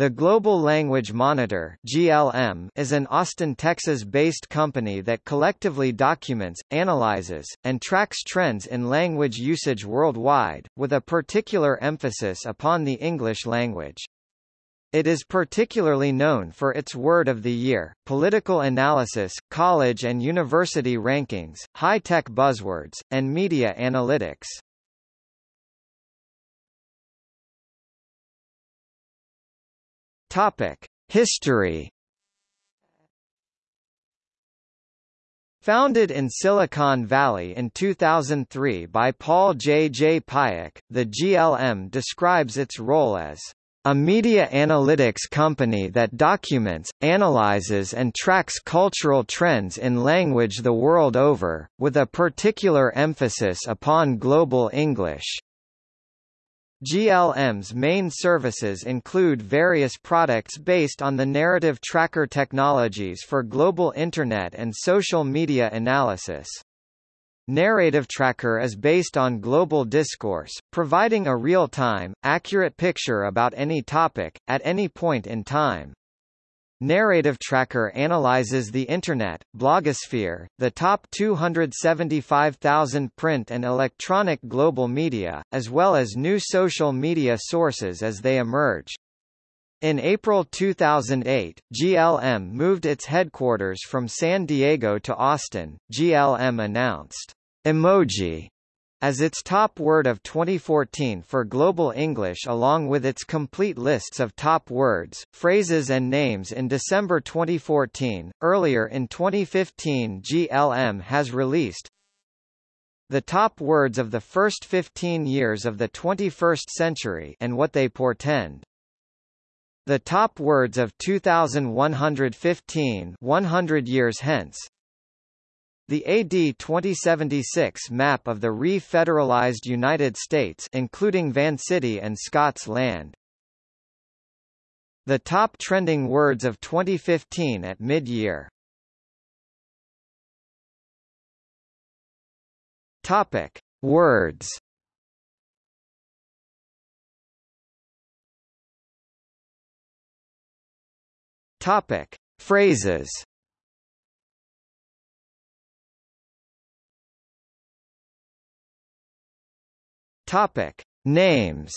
The Global Language Monitor (GLM) is an Austin, Texas-based company that collectively documents, analyzes, and tracks trends in language usage worldwide, with a particular emphasis upon the English language. It is particularly known for its Word of the Year, political analysis, college and university rankings, high-tech buzzwords, and media analytics. Topic: History. Founded in Silicon Valley in 2003 by Paul J. J. Payack, the GLM describes its role as a media analytics company that documents, analyzes and tracks cultural trends in language the world over, with a particular emphasis upon global English. GLM's main services include various products based on the narrative tracker technologies for global Internet and social media analysis. Narrative Tracker is based on global discourse, providing a real-time, accurate picture about any topic, at any point in time. Narrative Tracker analyzes the Internet, blogosphere, the top 275,000 print and electronic global media, as well as new social media sources as they emerge. In April 2008, GLM moved its headquarters from San Diego to Austin. GLM announced, Emoji as its top word of 2014 for Global English along with its complete lists of top words, phrases and names in December 2014. Earlier in 2015 GLM has released the top words of the first 15 years of the 21st century and what they portend. The top words of 2115 100 years hence the AD 2076 map of the re-federalized United States including Van City and Scots land. The top trending words of 2015 at mid-year. Topic: Words. Topic: Phrases. Topic: Names.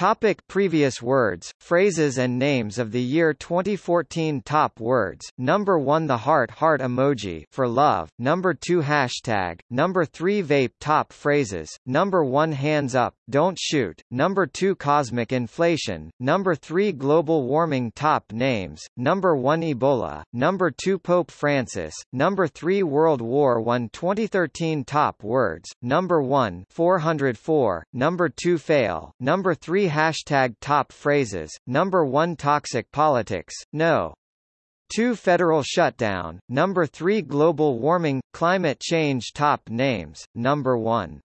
Topic previous words, phrases and names of the year 2014 Top words, Number 1 The heart heart emoji for love, Number 2 Hashtag, Number 3 Vape Top phrases, Number 1 Hands up, don't shoot, Number 2 Cosmic inflation, Number 3 Global warming Top names, Number 1 Ebola, Number 2 Pope Francis, Number 3 World War I 2013 Top words, Number 1 404, Number 2 Fail, Number 3 hashtag top phrases, number 1 toxic politics, no. 2 Federal shutdown, number 3 Global warming, climate change top names, number 1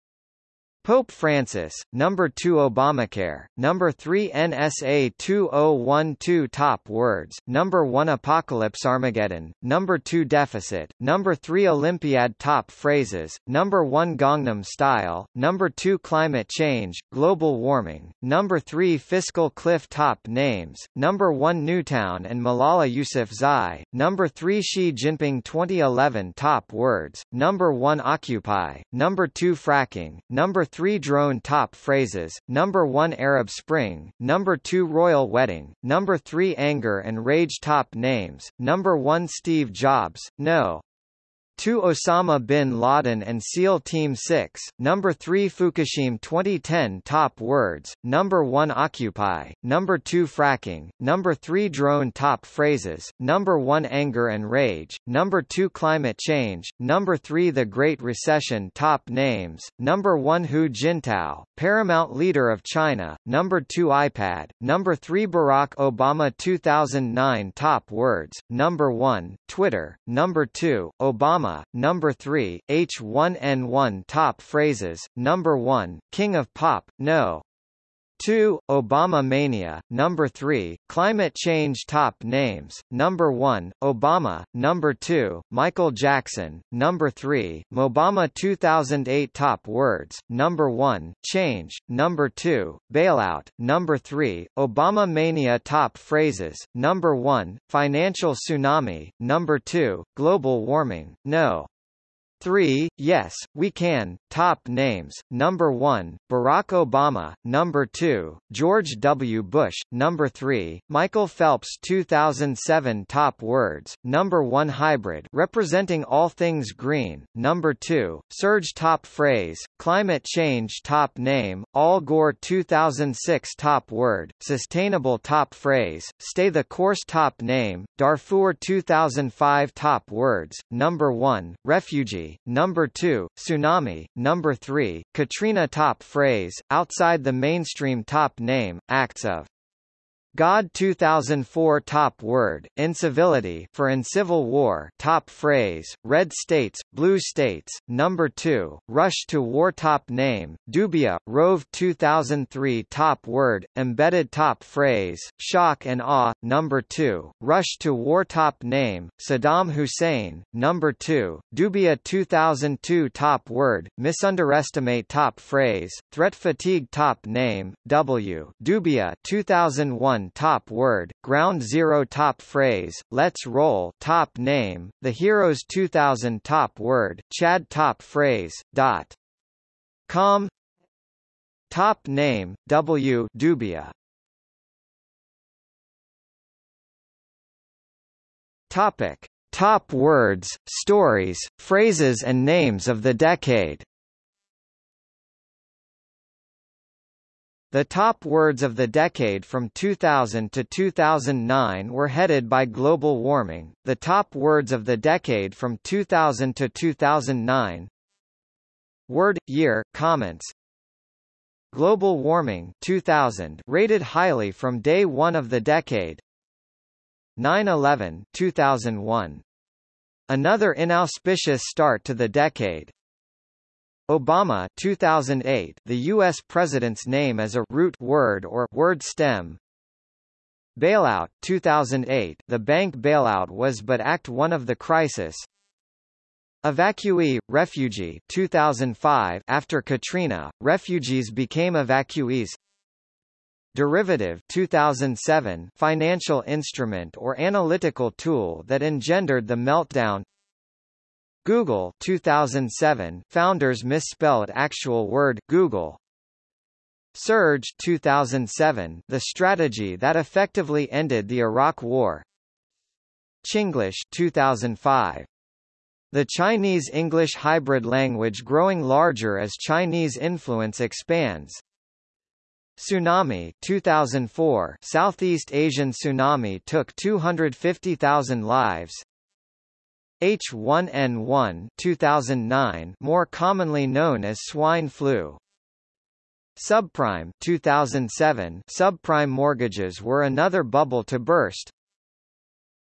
Pope Francis, number 2 Obamacare, number 3 NSA 2012 Top words, number 1 Apocalypse Armageddon, number 2 Deficit, number 3 Olympiad Top phrases, number 1 Gangnam Style, number 2 Climate Change, Global Warming, number 3 Fiscal Cliff Top names, number 1 Newtown and Malala Yousafzai, number 3 Xi Jinping 2011 Top words, number 1 Occupy, number 2 Fracking, number 3 drone top phrases, number 1 Arab Spring, number 2 Royal Wedding, number 3 Anger and Rage top names, number 1 Steve Jobs, no. 2 Osama bin Laden and SEAL Team 6, number 3 Fukushima 2010 Top words, number 1 Occupy, number 2 Fracking, number 3 Drone Top phrases, number 1 Anger and Rage, number 2 Climate Change, number 3 The Great Recession Top names, number 1 Hu Jintao, Paramount Leader of China, number 2 iPad, number 3 Barack Obama 2009 Top words, number 1 Twitter, number 2 Obama number 3, H1N1 top phrases, number 1, King of Pop, no. 2. Obama Mania, Number 3. Climate Change Top Names, Number 1. Obama, Number 2. Michael Jackson, Number 3. Mobama 2008 Top Words, Number 1. Change, Number 2. Bailout, Number 3. Obama Mania Top Phrases, Number 1. Financial Tsunami, Number 2. Global Warming, No. 3. Yes, We Can, Top Names, Number 1, Barack Obama, Number 2, George W. Bush, Number 3, Michael Phelps. 2007 Top Words, Number 1 Hybrid. Representing all things green, Number 2, Surge Top Phrase, Climate Change. Top Name, Al Gore. 2006 Top Word, Sustainable Top Phrase, Stay the Course. Top Name, Darfur. 2005 Top Words, Number 1, Refugee, number 2, Tsunami, number 3, Katrina top phrase, outside the mainstream top name, acts of God. 2004 Top Word, Incivility for in Civil War Top Phrase, Red States, Blue States, Number 2, Rush to War Top Name, Dubya, Rove 2003 Top Word, Embedded Top Phrase, Shock and Awe, Number 2, Rush to War Top Name, Saddam Hussein, Number 2, Dubya 2002 Top Word, Misunderestimate Top Phrase, Threat Fatigue Top Name, W, Dubya 2001 top word, ground zero top phrase, let's roll top name, the Heroes 2000 top word, Chad top phrase, dot com. Top name, W Dubya. Topic. Top words, stories, phrases and names of the decade The top words of the decade from 2000 to 2009 were headed by global warming, the top words of the decade from 2000 to 2009 Word, year, comments. Global warming 2000 rated highly from day one of the decade. 9-11 2001 Another inauspicious start to the decade Obama 2008 the U.S. president's name as a root word or word stem. Bailout 2008 the bank bailout was but Act 1 of the crisis. Evacuee, refugee 2005 after Katrina, refugees became evacuees. Derivative 2007 financial instrument or analytical tool that engendered the meltdown Google 2007 founders misspelled actual word Google Surge 2007 the strategy that effectively ended the Iraq War Chinglish 2005 the Chinese-English hybrid language growing larger as Chinese influence expands. Tsunami 2004 Southeast Asian tsunami took 250,000 lives. H1N1 2009 more commonly known as swine flu. Subprime 2007 subprime mortgages were another bubble to burst.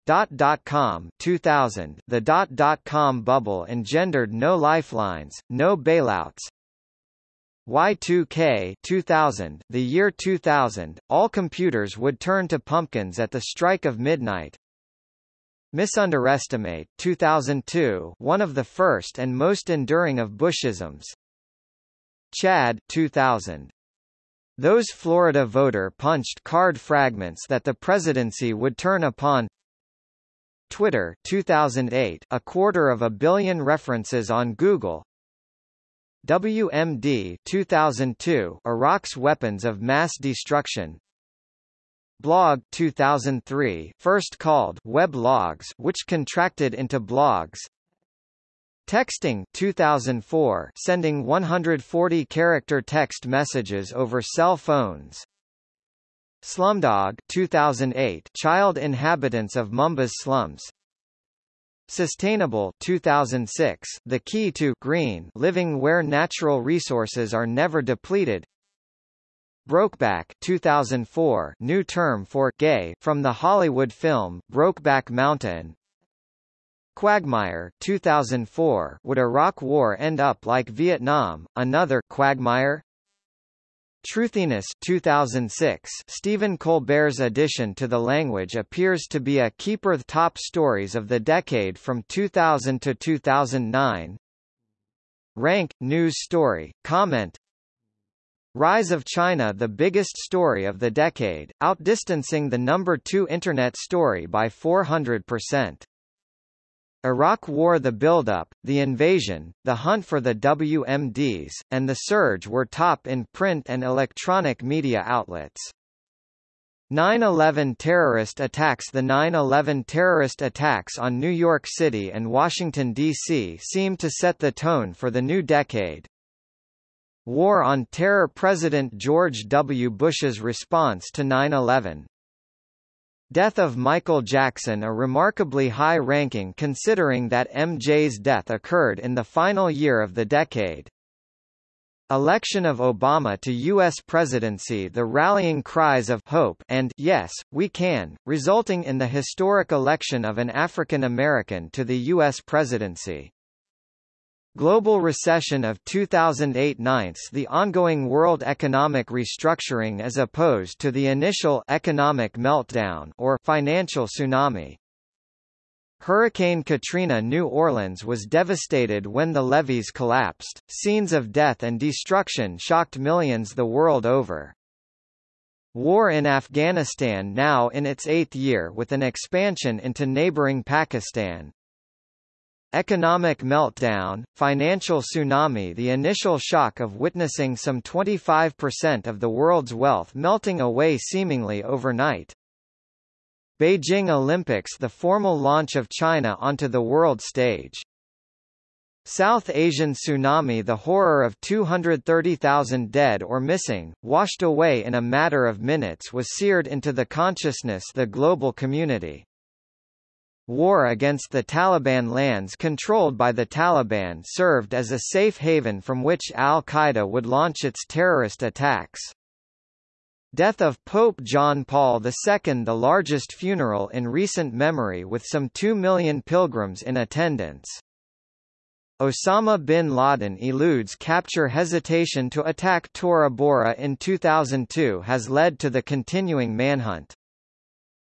Dot dot com 2000 the dot dot com bubble engendered no lifelines, no bailouts. Y2K 2000 the year 2000 all computers would turn to pumpkins at the strike of midnight. Misunderestimate 2002 one of the first and most enduring of Bushisms. Chad 2000 those Florida voter punched card fragments that the presidency would turn upon. Twitter 2008 a quarter of a billion references on Google. WMD 2002 Iraq's weapons of mass destruction Blog 2003 first called Web Logs which contracted into blogs. Texting 2004 sending 140 character text messages over cell phones. Slumdog 2008 child inhabitants of Mumbai slums. Sustainable 2006 The key to green living where natural resources are never depleted Brokeback 2004 new term for gay from the Hollywood film Brokeback Mountain. Quagmire 2004 Would Iraq War end up like Vietnam? Another Quagmire. Truthiness 2006 Stephen Colbert's addition to the language appears to be a keeper the top stories of the decade from 2000 to 2009 Rank, news story, comment Rise of China the biggest story of the decade, outdistancing the number two Internet story by 400%. Iraq War The buildup, the invasion, the hunt for the WMDs, and the surge were top in print and electronic media outlets. 9-11 terrorist attacks The 9-11 terrorist attacks on New York City and Washington, D.C. seemed to set the tone for the new decade. War on Terror President George W. Bush's response to 9-11 Death of Michael Jackson a remarkably high ranking considering that MJ's death occurred in the final year of the decade. Election of Obama to U.S. presidency The rallying cries of hope and yes, we can, resulting in the historic election of an African American to the U.S. presidency. Global recession of 2008-9 the ongoing world economic restructuring as opposed to the initial economic meltdown or financial tsunami. Hurricane Katrina New Orleans was devastated when the levees collapsed. Scenes of death and destruction shocked millions the world over. War in Afghanistan now in its eighth year with an expansion into neighboring Pakistan, Economic meltdown, financial tsunami The initial shock of witnessing some 25% of the world's wealth melting away seemingly overnight. Beijing Olympics The formal launch of China onto the world stage. South Asian tsunami The horror of 230,000 dead or missing, washed away in a matter of minutes was seared into the consciousness the global community. War against the Taliban lands controlled by the Taliban served as a safe haven from which al-Qaeda would launch its terrorist attacks. Death of Pope John Paul II The largest funeral in recent memory with some 2 million pilgrims in attendance. Osama bin Laden eludes capture hesitation to attack Tora Bora in 2002 has led to the continuing manhunt.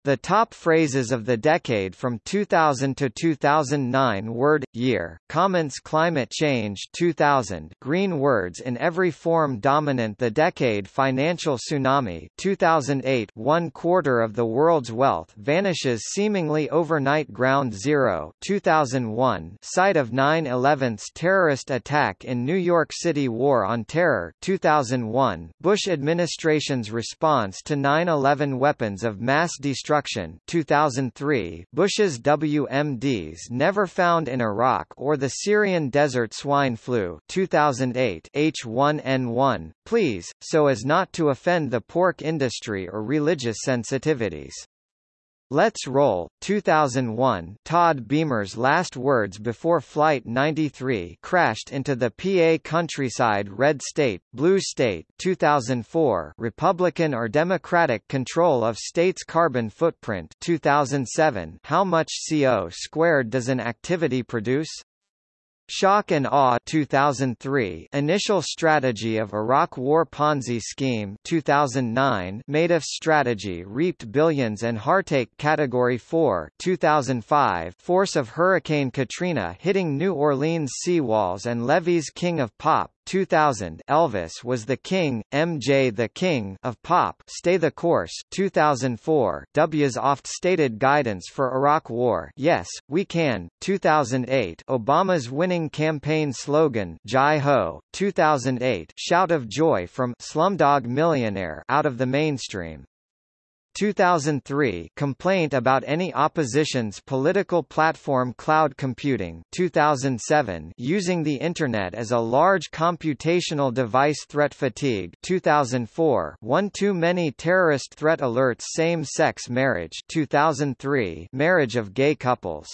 The top phrases of the decade from 2000 to 2009 word year comments climate change 2000 green words in every form dominant the decade financial tsunami 2008 one quarter of the world's wealth vanishes seemingly overnight ground zero 2001 site of 9/11's terrorist attack in New York City war on terror 2001 Bush administration's response to 9/11 weapons of mass destruction destruction 2003, Bush's WMDs never found in Iraq or the Syrian desert swine flu 2008 H1N1, please, so as not to offend the pork industry or religious sensitivities. Let's Roll, 2001 Todd Beamer's last words before Flight 93 crashed into the PA countryside Red State, Blue State 2004 Republican or Democratic control of state's carbon footprint 2007 How much CO squared does an activity produce? Shock and Awe 2003 Initial Strategy of Iraq War Ponzi Scheme 2009 Madoff Strategy reaped billions and heartache Category 4 2005 Force of Hurricane Katrina hitting New Orleans seawalls and levees King of Pop 2000 Elvis was the king, MJ the king of pop Stay the course 2004 W's oft-stated guidance for Iraq War Yes, we can 2008 Obama's winning campaign slogan Jai Ho 2008 Shout of joy from Slumdog Millionaire out of the mainstream 2003 Complaint about any opposition's political platform Cloud computing 2007 Using the Internet as a large computational device Threat fatigue 2004 One too many terrorist threat alerts Same-sex marriage 2003 Marriage of gay couples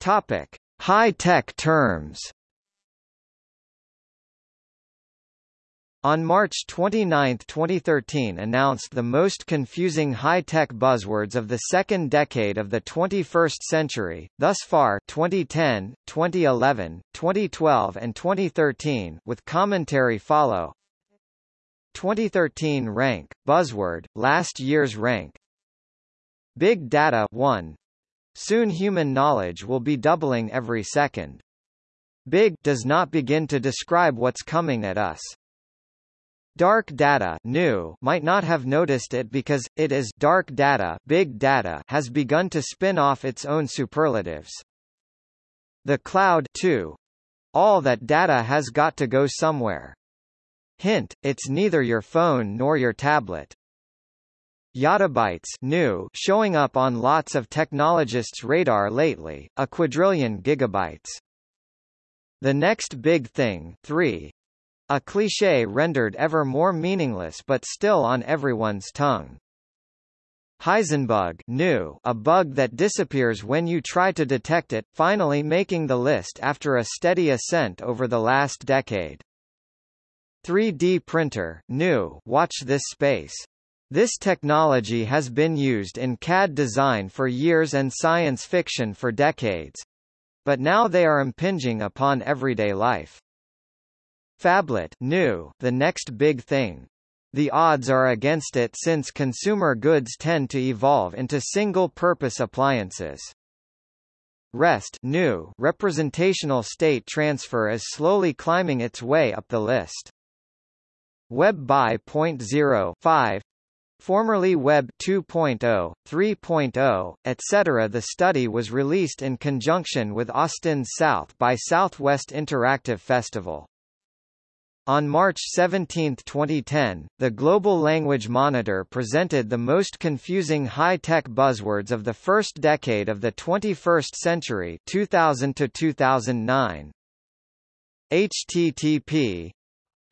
Topic. High-tech terms on March 29, 2013 announced the most confusing high-tech buzzwords of the second decade of the 21st century, thus far 2010, 2011, 2012 and 2013 with commentary follow. 2013 rank, buzzword, last year's rank. Big Data 1. Soon human knowledge will be doubling every second. Big does not begin to describe what's coming at us. Dark data new might not have noticed it because, it is dark data, big data has begun to spin off its own superlatives. The cloud too. All that data has got to go somewhere. Hint, it's neither your phone nor your tablet. Yottabytes new showing up on lots of technologists' radar lately, a quadrillion gigabytes. The next big thing 3 a cliché rendered ever more meaningless but still on everyone's tongue. Heisenbug new, a bug that disappears when you try to detect it, finally making the list after a steady ascent over the last decade. 3D printer new, watch this space. This technology has been used in CAD design for years and science fiction for decades. But now they are impinging upon everyday life. Phablet new, the next big thing. The odds are against it since consumer goods tend to evolve into single-purpose appliances. REST new representational state transfer is slowly climbing its way up the list. Web by 0.05 formerly Web 2.0, 3.0, etc. The study was released in conjunction with Austin's South by Southwest Interactive Festival. On March 17, 2010, the Global Language Monitor presented the most confusing high-tech buzzwords of the first decade of the 21st century 2000 to 2009. HTTP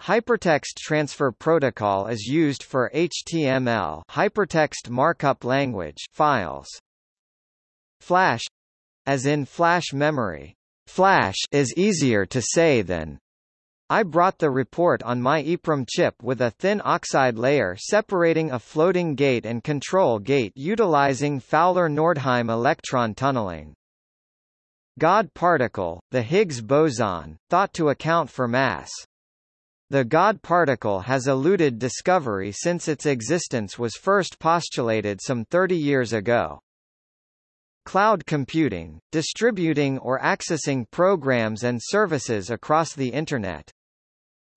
Hypertext Transfer Protocol is used for HTML hypertext markup language files. Flash as in flash memory. Flash is easier to say than I brought the report on my EEPROM chip with a thin oxide layer separating a floating gate and control gate utilizing Fowler-Nordheim electron tunneling. God particle, the Higgs boson, thought to account for mass. The God particle has eluded discovery since its existence was first postulated some 30 years ago. Cloud computing, distributing or accessing programs and services across the Internet.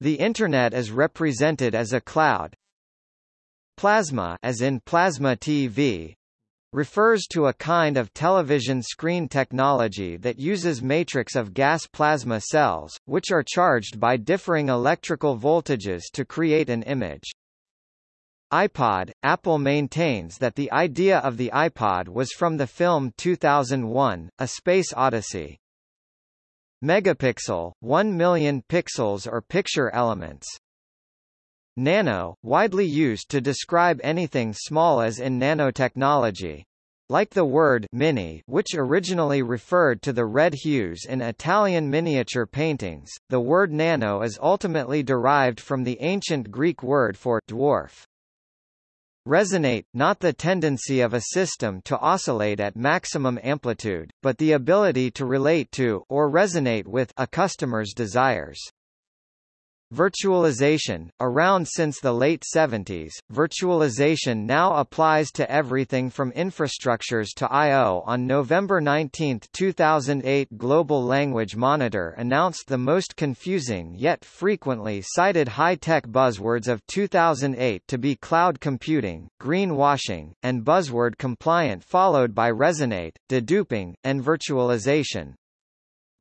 The Internet is represented as a cloud. Plasma as in plasma TV, refers to a kind of television screen technology that uses matrix of gas plasma cells, which are charged by differing electrical voltages to create an image. iPod – Apple maintains that the idea of the iPod was from the film 2001, A Space Odyssey. Megapixel, 1 million pixels or picture elements. Nano, widely used to describe anything small as in nanotechnology. Like the word mini which originally referred to the red hues in Italian miniature paintings, the word nano is ultimately derived from the ancient Greek word for dwarf. Resonate, not the tendency of a system to oscillate at maximum amplitude, but the ability to relate to or resonate with a customer's desires. Virtualization, around since the late 70s, virtualization now applies to everything from infrastructures to I.O. On November 19, 2008 Global Language Monitor announced the most confusing yet frequently cited high-tech buzzwords of 2008 to be cloud computing, greenwashing, and buzzword compliant followed by resonate, deduping, and virtualization.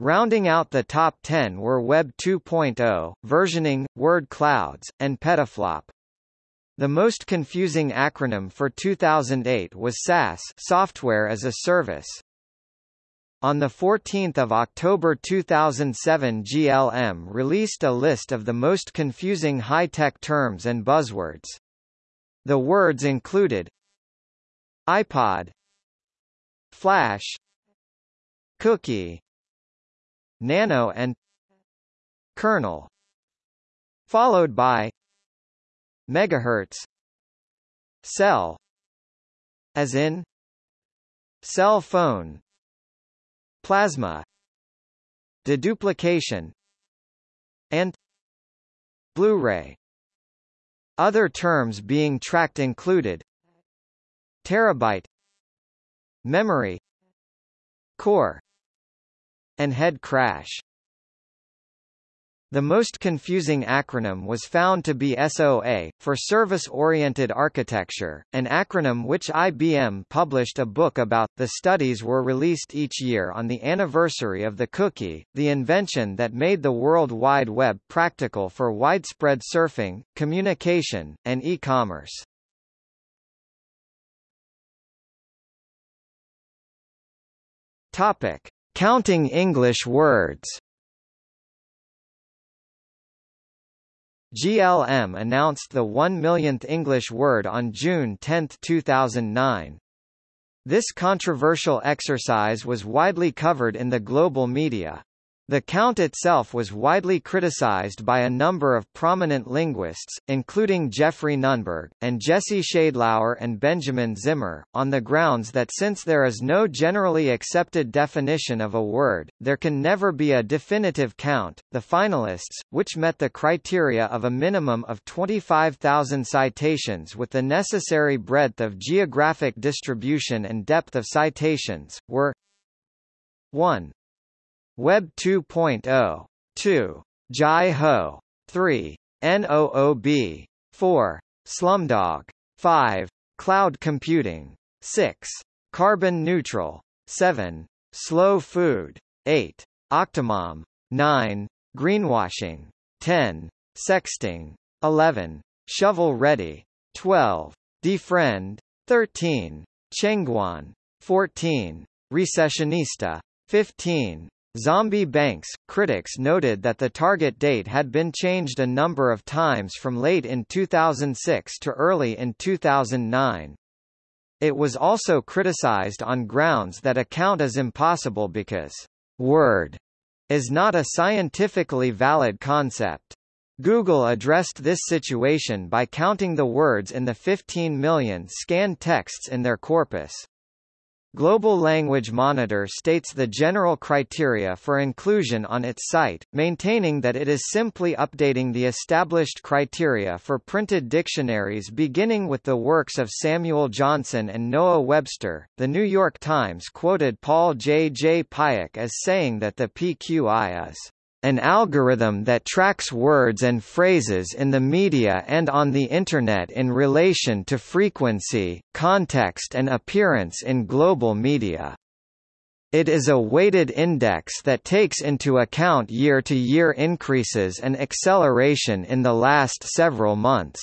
Rounding out the top 10 were Web 2.0, versioning, word clouds, and petaflop. The most confusing acronym for 2008 was SaaS software as a service. On 14 October 2007 GLM released a list of the most confusing high-tech terms and buzzwords. The words included iPod Flash Cookie nano and kernel followed by megahertz cell as in cell phone plasma deduplication and Blu-ray. Other terms being tracked included terabyte memory core and head crash the most confusing acronym was found to be SOA, for Service-Oriented Architecture, an acronym which IBM published a book about. The studies were released each year on the anniversary of the cookie, the invention that made the World Wide Web practical for widespread surfing, communication, and e-commerce. Topic: Counting English words. GLM announced the 1 millionth English word on June 10, 2009. This controversial exercise was widely covered in the global media. The count itself was widely criticized by a number of prominent linguists, including Jeffrey Nunberg, and Jesse Sheidlower and Benjamin Zimmer, on the grounds that since there is no generally accepted definition of a word, there can never be a definitive count. The finalists, which met the criteria of a minimum of 25,000 citations with the necessary breadth of geographic distribution and depth of citations, were 1. Web 2.0. 2. Jai Ho. 3. NOOB. 4. Slumdog. 5. Cloud computing. 6. Carbon neutral. 7. Slow food. 8. Octomom. 9. Greenwashing. 10. Sexting. 11. Shovel ready. 12. Defriend. 13. Chengguan. 14. Recessionista. 15. Zombie banks. Critics noted that the target date had been changed a number of times from late in 2006 to early in 2009. It was also criticized on grounds that a count is impossible because word is not a scientifically valid concept. Google addressed this situation by counting the words in the 15 million scanned texts in their corpus. Global Language Monitor states the general criteria for inclusion on its site, maintaining that it is simply updating the established criteria for printed dictionaries beginning with the works of Samuel Johnson and Noah Webster. The New York Times quoted Paul J. J. Payack as saying that the PQI is an algorithm that tracks words and phrases in the media and on the Internet in relation to frequency, context and appearance in global media. It is a weighted index that takes into account year-to-year -year increases and acceleration in the last several months.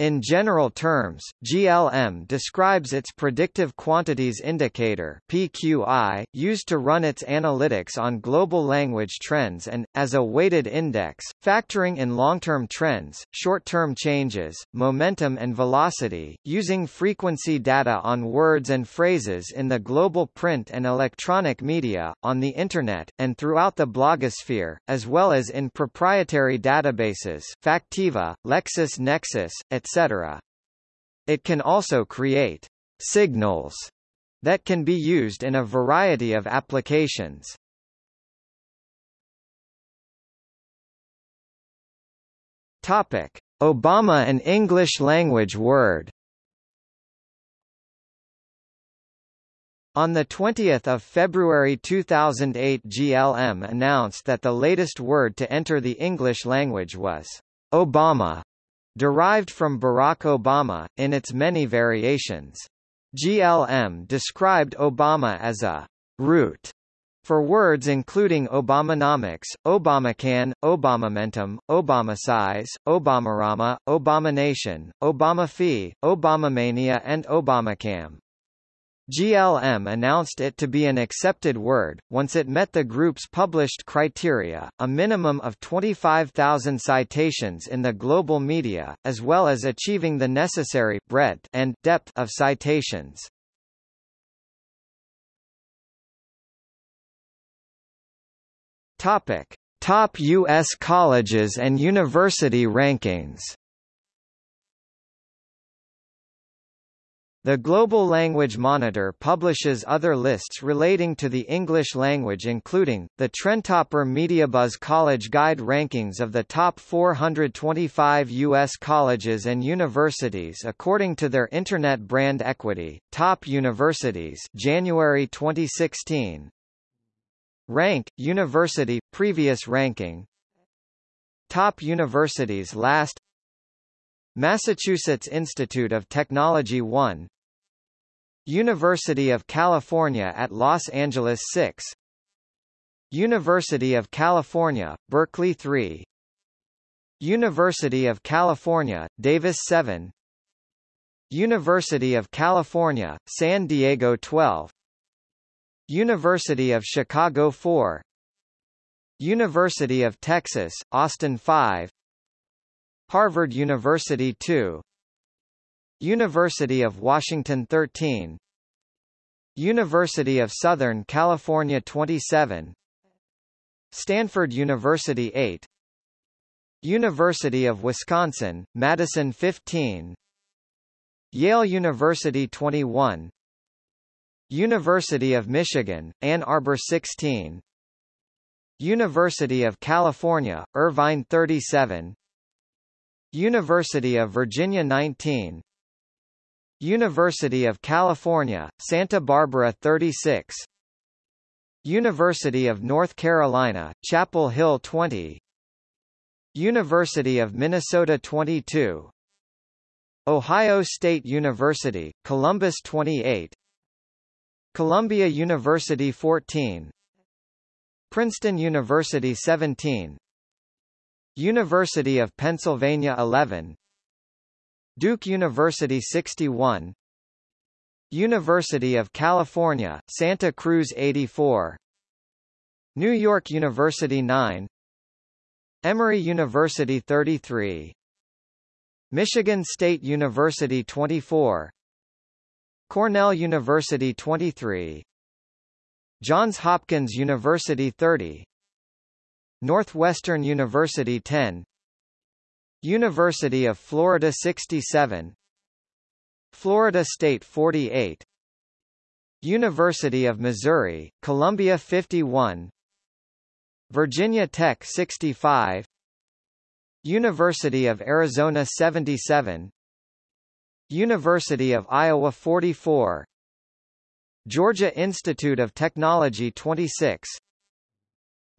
In general terms, GLM describes its Predictive Quantities Indicator PQI, used to run its analytics on global language trends and, as a weighted index, factoring in long-term trends, short-term changes, momentum and velocity, using frequency data on words and phrases in the global print and electronic media, on the Internet, and throughout the blogosphere, as well as in proprietary databases Factiva, LexisNexis, etc etc. It can also create signals that can be used in a variety of applications. Topic: Obama an English language word. On 20 February 2008 GLM announced that the latest word to enter the English language was Obama, derived from Barack Obama, in its many variations. GLM described Obama as a root for words including Obamanomics, Obamacan, Obamamentum, Obamasize, Obamarama, Obamanation, Obamafee, Obamamania and Obamacam. GLM announced it to be an accepted word, once it met the group's published criteria, a minimum of 25,000 citations in the global media, as well as achieving the necessary breadth and depth of citations. Topic: Top U.S. colleges and university rankings The Global Language Monitor publishes other lists relating to the English language including, the Trendtopper MediaBuzz College Guide rankings of the top 425 U.S. colleges and universities according to their Internet brand equity, Top Universities January 2016 Rank, University, Previous ranking Top Universities Last Massachusetts Institute of Technology 1 University of California at Los Angeles 6 University of California, Berkeley 3 University of California, Davis 7 University of California, San Diego 12 University of Chicago 4 University of Texas, Austin 5 Harvard University 2 University of Washington 13 University of Southern California 27 Stanford University 8 University of Wisconsin, Madison 15 Yale University 21 University of Michigan, Ann Arbor 16 University of California, Irvine 37 University of Virginia 19 University of California, Santa Barbara 36 University of North Carolina, Chapel Hill 20 University of Minnesota 22 Ohio State University, Columbus 28 Columbia University 14 Princeton University 17 University of Pennsylvania 11 Duke University 61 University of California, Santa Cruz 84 New York University 9 Emory University 33 Michigan State University 24 Cornell University 23 Johns Hopkins University 30 Northwestern University 10 University of Florida 67 Florida State 48 University of Missouri, Columbia 51 Virginia Tech 65 University of Arizona 77 University of Iowa 44 Georgia Institute of Technology 26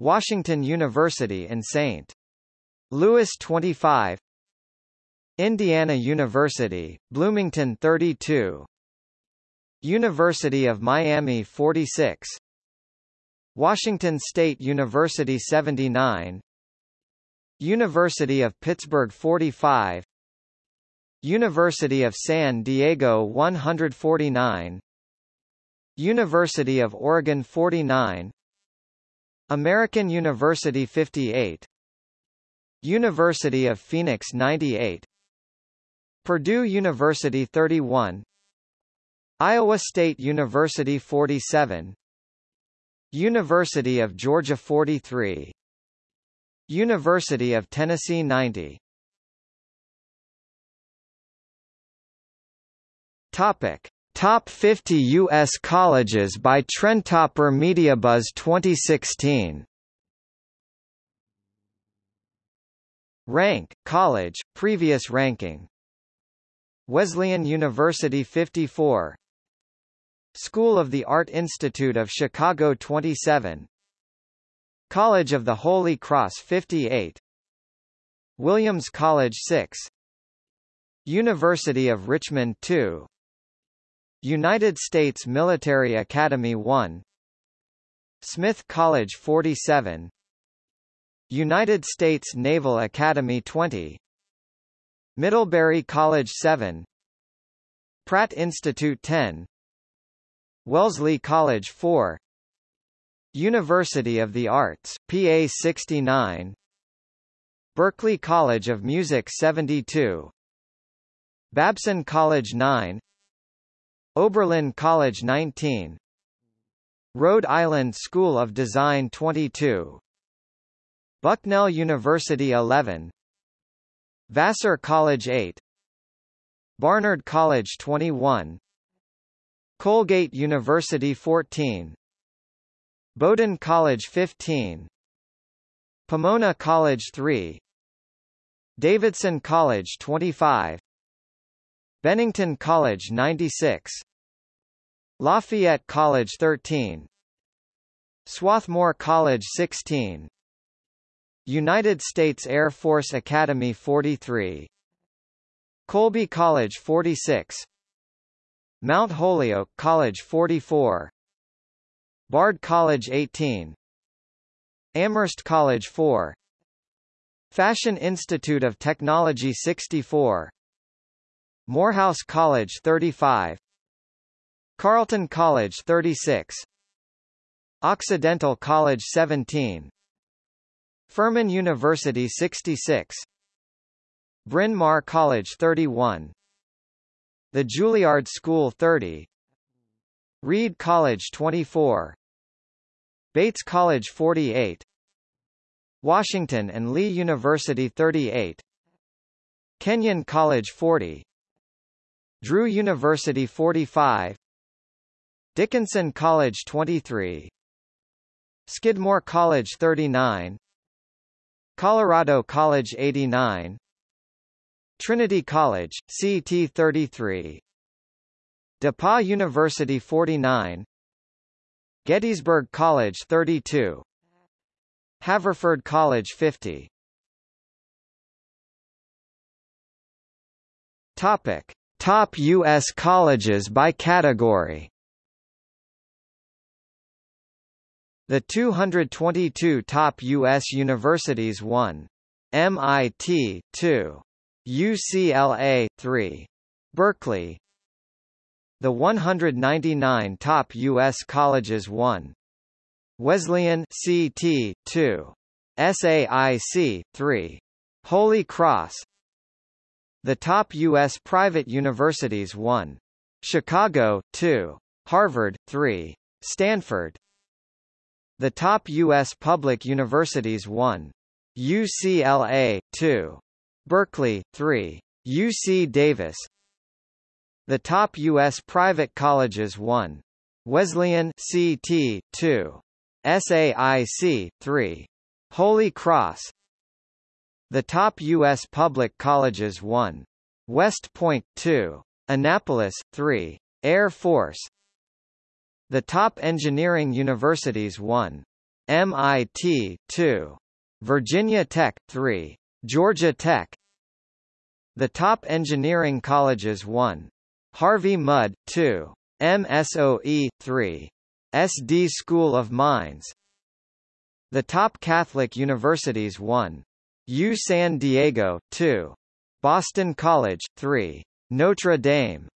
Washington University in St. Louis 25 Indiana University, Bloomington 32 University of Miami 46 Washington State University 79 University of Pittsburgh 45 University of San Diego 149 University of Oregon 49 American University 58 University of Phoenix 98 Purdue University 31 Iowa State University 47 University of Georgia 43 University of Tennessee 90 Topic Top 50 U.S. colleges by Trendtopper MediaBuzz 2016 Rank, college, previous ranking. Wesleyan University 54 School of the Art Institute of Chicago 27 College of the Holy Cross 58 Williams College 6 University of Richmond 2 United States Military Academy 1 Smith College 47 United States Naval Academy 20 Middlebury College 7 Pratt Institute 10 Wellesley College 4 University of the Arts, PA 69 Berklee College of Music 72 Babson College 9 Oberlin College 19 Rhode Island School of Design 22 Bucknell University 11 Vassar College 8 Barnard College 21 Colgate University 14 Bowdoin College 15 Pomona College 3 Davidson College 25 Bennington College 96 Lafayette College 13 Swarthmore College 16 United States Air Force Academy 43 Colby College 46 Mount Holyoke College 44 Bard College 18 Amherst College 4 Fashion Institute of Technology 64 Morehouse College 35 Carleton College 36 Occidental College 17 Furman University 66 Bryn Mawr College 31 The Juilliard School 30 Reed College 24 Bates College 48 Washington and Lee University 38 Kenyon College 40 Drew University 45 Dickinson College 23 Skidmore College 39 Colorado College 89 Trinity College, CT 33 DePauw University 49 Gettysburg College 32 Haverford College 50 Topic Top U.S. colleges by category The 222 top U.S. universities 1. MIT 2. UCLA 3. Berkeley The 199 top U.S. colleges 1. Wesleyan CT 2. SAIC 3. Holy Cross The top U.S. private universities 1. Chicago 2. Harvard 3. Stanford the top U.S. public universities 1. UCLA, 2. Berkeley, 3. UC Davis The top U.S. private colleges 1. Wesleyan CT, 2. SAIC, 3. Holy Cross The top U.S. public colleges 1. West Point, 2. Annapolis, 3. Air Force the top engineering universities 1. MIT 2. Virginia Tech 3. Georgia Tech The top engineering colleges 1. Harvey Mudd 2. MSOE 3. SD School of Mines The top Catholic universities 1. U San Diego 2. Boston College 3. Notre Dame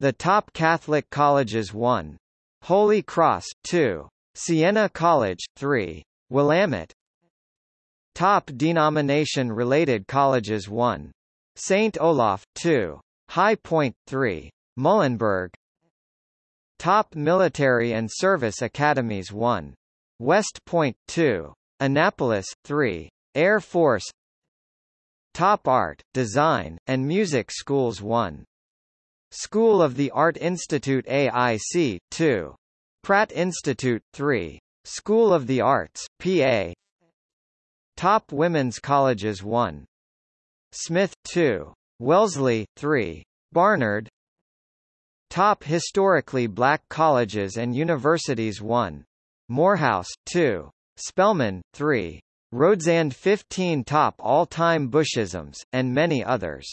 the top Catholic colleges 1. Holy Cross 2. Siena College 3. Willamette Top denomination-related colleges 1. St. Olaf 2. High Point 3. Muhlenberg Top military and service academies 1. West Point 2. Annapolis 3. Air Force Top art, design, and music schools 1. School of the Art Institute AIC 2. Pratt Institute 3. School of the Arts PA. Top Women's Colleges 1. Smith 2. Wellesley 3. Barnard Top Historically Black Colleges and Universities 1. Morehouse 2. Spelman 3. Rhodes and 15 Top All-Time Bushisms, and many others.